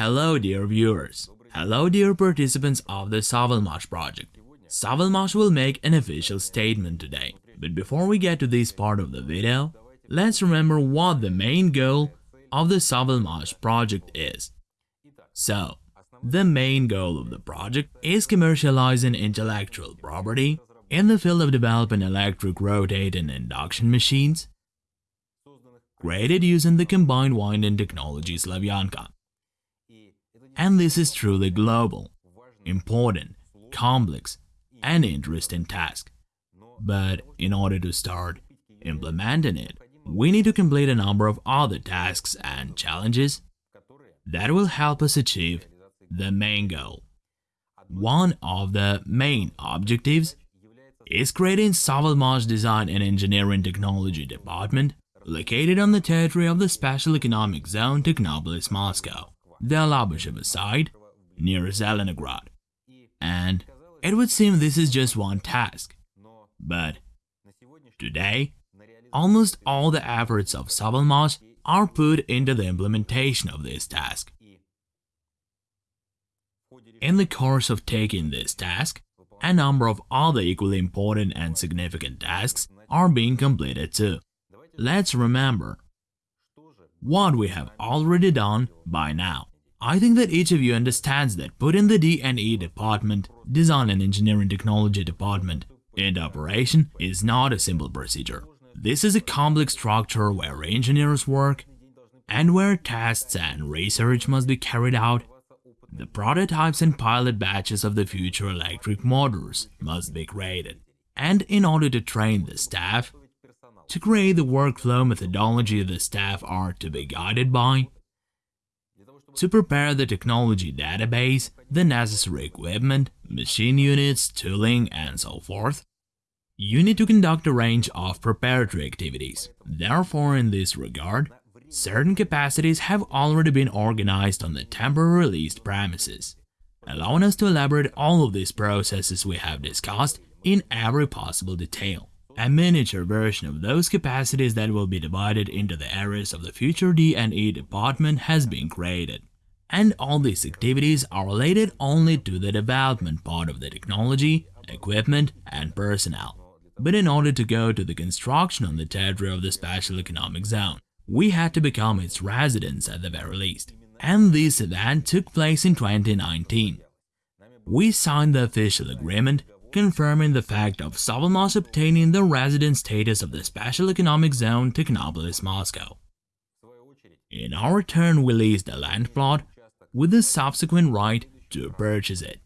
Hello dear viewers. Hello dear participants of the Savalmash project. Savalmash will make an official statement today. But before we get to this part of the video, let's remember what the main goal of the Savalmash project is. So, the main goal of the project is commercializing intellectual property in the field of developing electric rotating induction machines created using the combined winding technology Slavyanka. And this is truly global, important, complex, and interesting task. But in order to start implementing it, we need to complete a number of other tasks and challenges that will help us achieve the main goal. One of the main objectives is creating Savalmash Design and Engineering Technology Department located on the territory of the Special Economic Zone Technopolis, Moscow the Alabushevo side, near Zelenograd. And it would seem this is just one task. But today, almost all the efforts of Savalmash are put into the implementation of this task. In the course of taking this task, a number of other equally important and significant tasks are being completed too. Let's remember what we have already done by now. I think that each of you understands that putting the D&E department, Design and Engineering Technology department, into operation is not a simple procedure. This is a complex structure where engineers work and where tests and research must be carried out. The prototypes and pilot batches of the future electric motors must be created. And in order to train the staff, to create the workflow methodology the staff are to be guided by, to prepare the technology database, the necessary equipment, machine units, tooling, and so forth, you need to conduct a range of preparatory activities. Therefore, in this regard, certain capacities have already been organized on the temporary released premises, allowing us to elaborate all of these processes we have discussed in every possible detail. A miniature version of those capacities that will be divided into the areas of the future D&E department has been created. And all these activities are related only to the development part of the technology, equipment, and personnel. But in order to go to the construction on the territory of the Special Economic Zone, we had to become its residents at the very least. And this event took place in 2019. We signed the official agreement confirming the fact of Savalmash obtaining the resident status of the Special Economic Zone Technopolis Moscow. In our turn, we leased a land plot with the subsequent right to purchase it.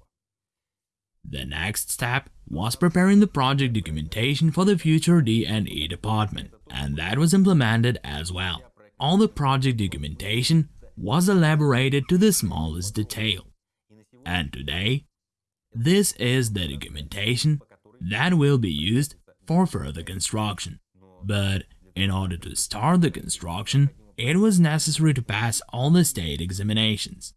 The next step was preparing the project documentation for the future D&E department, and that was implemented as well. All the project documentation was elaborated to the smallest detail. And today, this is the documentation that will be used for further construction. But in order to start the construction, it was necessary to pass all the state examinations.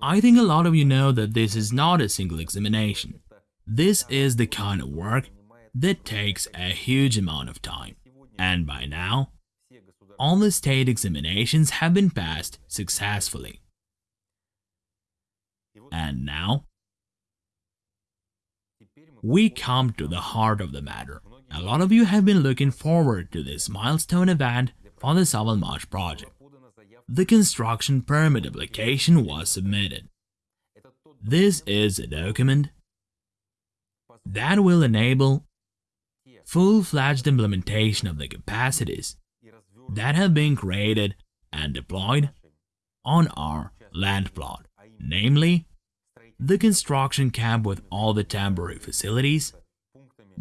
I think a lot of you know that this is not a single examination. This is the kind of work that takes a huge amount of time. And by now, all the state examinations have been passed successfully. And now, we come to the heart of the matter. A lot of you have been looking forward to this milestone event for the Savalmash project. The construction permit application was submitted. This is a document that will enable full-fledged implementation of the capacities that have been created and deployed on our land plot, namely the construction camp with all the temporary facilities,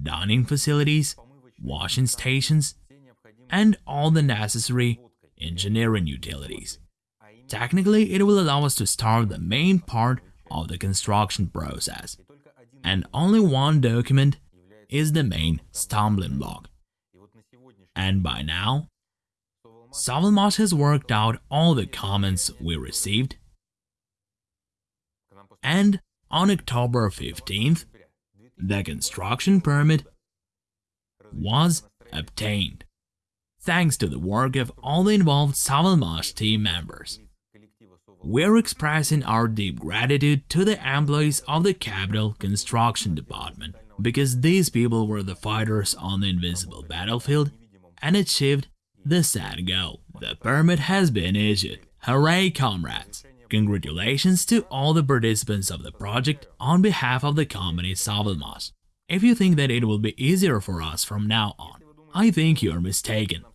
dining facilities, washing stations, and all the necessary engineering utilities. Technically, it will allow us to start the main part of the construction process, and only one document is the main stumbling block. And by now, Savalmash has worked out all the comments we received and on October 15th, the construction permit was obtained, thanks to the work of all the involved Savalmash team members. We're expressing our deep gratitude to the employees of the Capital Construction Department because these people were the fighters on the invisible battlefield and achieved the sad goal. The permit has been issued. Hooray, comrades! Congratulations to all the participants of the project on behalf of the company Savelmash. If you think that it will be easier for us from now on, I think you are mistaken.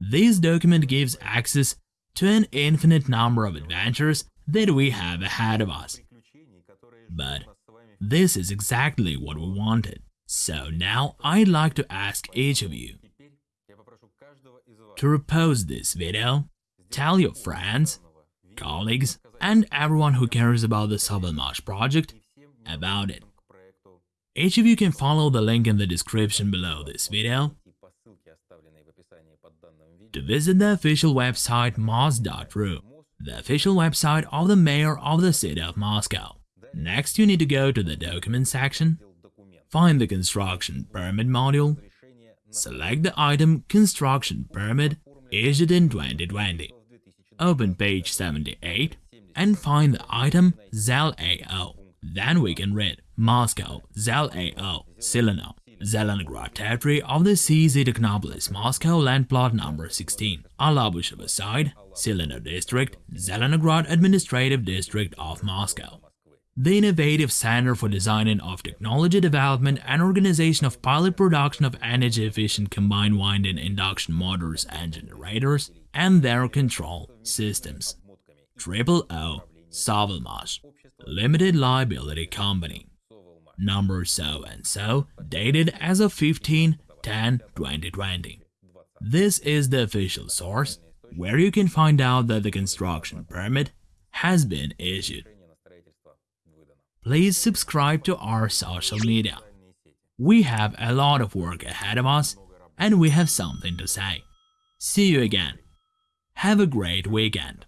This document gives access to an infinite number of adventures that we have ahead of us. But this is exactly what we wanted. So now I'd like to ask each of you to repost this video, tell your friends, colleagues, and everyone who cares about the Sovelmash project about it. Each of you can follow the link in the description below this video to visit the official website mos.ru, the official website of the mayor of the city of Moscow. Next, you need to go to the document section, find the construction permit module, select the item construction permit issued in 2020, open page 78 and find the item ZEL-AO. Then we can read Moscow, ZEL-AO, Silino, Zelenograd territory of the CZ Technopolis, Moscow land plot number 16, Alabushevo side, Silino district, Zelenograd administrative district of Moscow. The innovative Center for Designing of Technology Development and Organization of Pilot Production of Energy-Efficient Combined Winding Induction Motors and Generators and their Control Systems. Triple O Savelmash Limited Liability Company number so and so, dated as of 15 10 2020. This is the official source where you can find out that the construction permit has been issued. Please subscribe to our social media. We have a lot of work ahead of us and we have something to say. See you again. Have a great weekend.